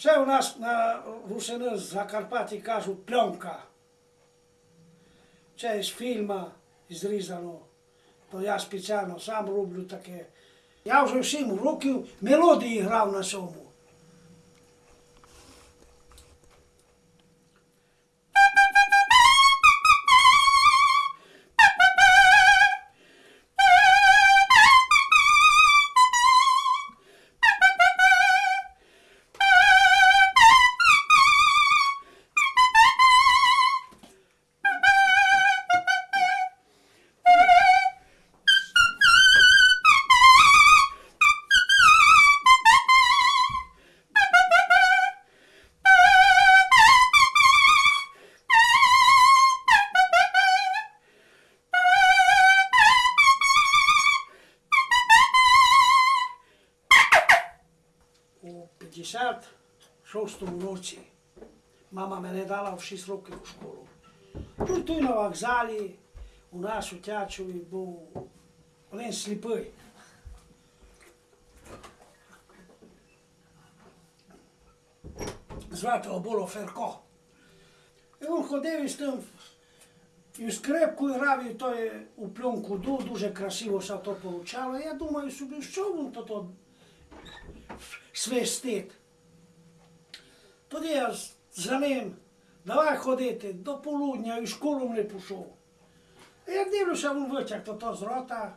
Це у нас на Русини з Закарпатті кажуть пленка. Це з фільму зрізано. То я спеціально сам роблю таке. Я вже всім років мелодії грав на цьому. У 56-му році мама мене дала в 6 років у школу. Тут тут на вокзалі у нас у Тячові був один сліпий. Звати його було Ферко. І він ходив із тим і скрипку грав, і то у пленку ду, дуже красиво все то получало. Я думаю собі, що він то, то свистить. Тоді я за ним давай ходити до полудня і в школу не пішов. А я дивлюся, він витяг то, то з рота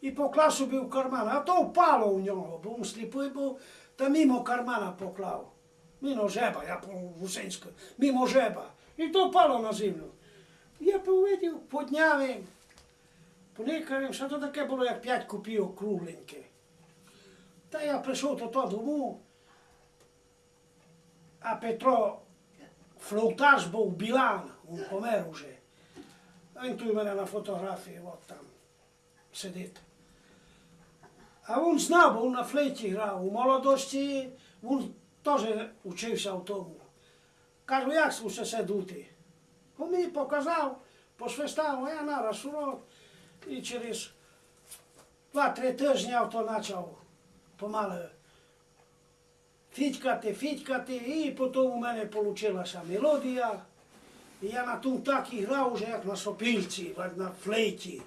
і поклав собі в карман, а то впало у нього, бо він сліпий був, та мимо кармана поклав. Мимо жеба, я по гусинську, мимо жеба. І то впало на землю. Я повидів, підняв він, поникав що то таке було, як п'ять копійок кругленьке. Та я прийшов то додому, а Петро флоутаж був Білан, він помер уже. А він тут у мене на фотографії, от там сидить. А він знав, бо він на флейті грав. У молодості він теж учився в тому. Кажу, як слуше се дути? Він мені показав, посвистав, а я нараз урок. І через два-три тижні я то почав помалу фітькати, фітькати, і потім у мене вийшла мелодія. І я на тому так і грав, уже як на сопільці, як на флейті.